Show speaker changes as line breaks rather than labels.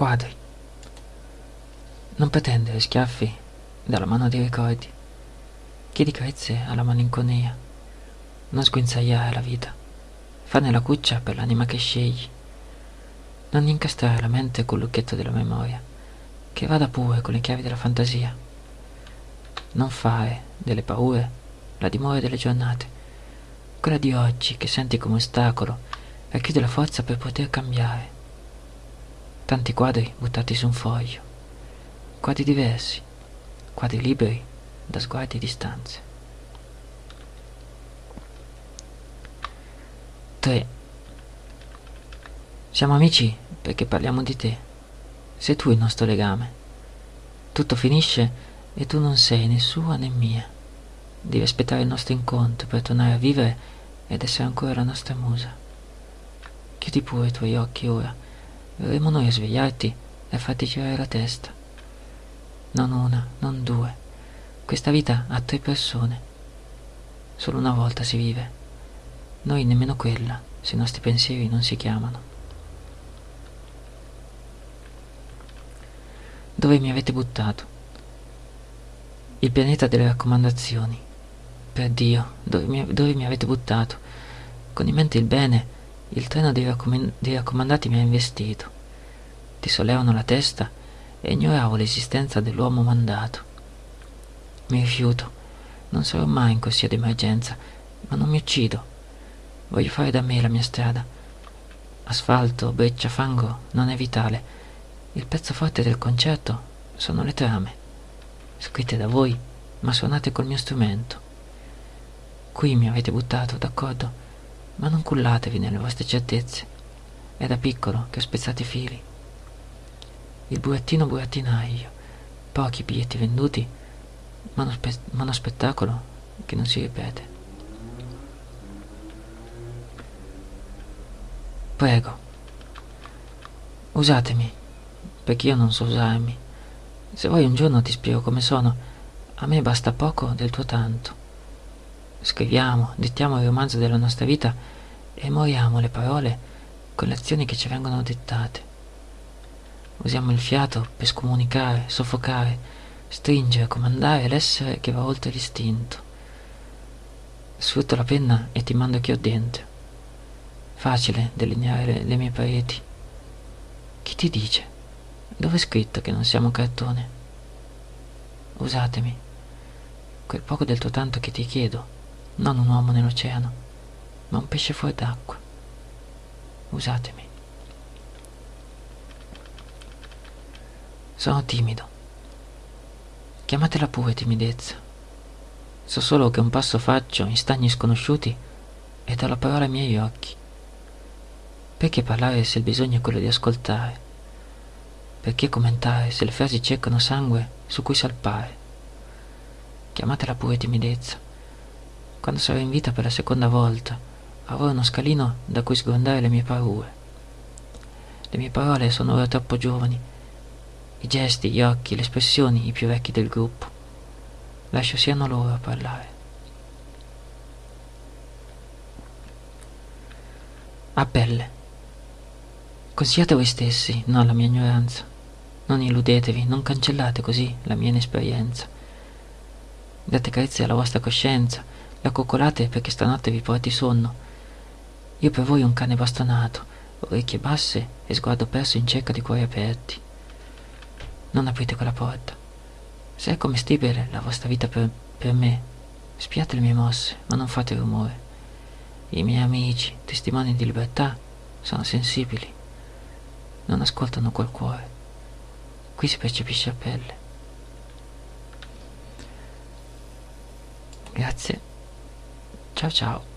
Quadri. Non pretendere schiaffi dalla mano dei ricordi. Chiedi carezze alla malinconia. Non sguinzagliare la vita. Farne la cuccia per l'anima che scegli. Non incastrare la mente col lucchetto della memoria. Che vada pure con le chiavi della fantasia. Non fare delle paure la dimora delle giornate. Quella di oggi che senti come ostacolo racchiude la forza per poter cambiare. Tanti quadri buttati su un foglio. Quadri diversi. Quadri liberi da sguardi e distanze. 3. Siamo amici perché parliamo di te. Sei tu il nostro legame. Tutto finisce e tu non sei né sua né mia. Devi aspettare il nostro incontro per tornare a vivere ed essere ancora la nostra musa. Chiudi pure i tuoi occhi ora. Verremo noi a svegliarti e a farti girare la testa. Non una, non due. Questa vita ha tre persone. Solo una volta si vive. Noi nemmeno quella, se i nostri pensieri non si chiamano. Dove mi avete buttato? Il pianeta delle raccomandazioni. Per Dio, dove mi, dove mi avete buttato? Con in mente il bene, il treno dei, raccom dei raccomandati mi ha investito. Ti sollevano la testa e ignoravo l'esistenza dell'uomo mandato. Mi rifiuto, non sarò mai in corsia d'emergenza, ma non mi uccido. Voglio fare da me la mia strada. Asfalto, breccia, fango non è vitale. Il pezzo forte del concerto sono le trame, scritte da voi, ma suonate col mio strumento. Qui mi avete buttato, d'accordo, ma non cullatevi nelle vostre certezze. È da piccolo che ho spezzato i fili. Il burattino burattinaio, pochi biglietti venduti, ma uno, spe ma uno spettacolo che non si ripete. Prego, usatemi, perché io non so usarmi. Se vuoi un giorno ti spiego come sono, a me basta poco del tuo tanto. Scriviamo, dettiamo il romanzo della nostra vita e moriamo le parole con le azioni che ci vengono dettate. Usiamo il fiato per scomunicare, soffocare, stringere, comandare l'essere che va oltre l'istinto. Sfrutto la penna e ti mando chi ho dentro. Facile delineare le, le mie pareti. Chi ti dice? Dove è scritto che non siamo cartone? Usatemi. Quel poco del tuo tanto che ti chiedo, non un uomo nell'oceano, ma un pesce fuori d'acqua. Usatemi. Sono timido. Chiamatela pure timidezza. So solo che un passo faccio in stagni sconosciuti e do la parola ai miei occhi. Perché parlare se il bisogno è quello di ascoltare? Perché commentare se le frasi cercano sangue su cui salpare? Chiamatela pure timidezza. Quando sarò in vita per la seconda volta, avrò uno scalino da cui sgrondare le mie paure. Le mie parole sono ora troppo giovani. I gesti, gli occhi, le espressioni, i più vecchi del gruppo. Lascio siano loro a parlare. A pelle. Consigliate voi stessi, non la mia ignoranza. Non illudetevi, non cancellate così la mia inesperienza. Date carezze alla vostra coscienza, la coccolate perché stanotte vi porti sonno. Io per voi un cane bastonato, orecchie basse e sguardo perso in cerca di cuori aperti. Non aprite quella porta. Se è commestibile la vostra vita per, per me, spiate le mie mosse, ma non fate rumore. I miei amici, testimoni di libertà, sono sensibili non ascoltano col cuore. Qui si percepisce a pelle. Grazie. Ciao ciao.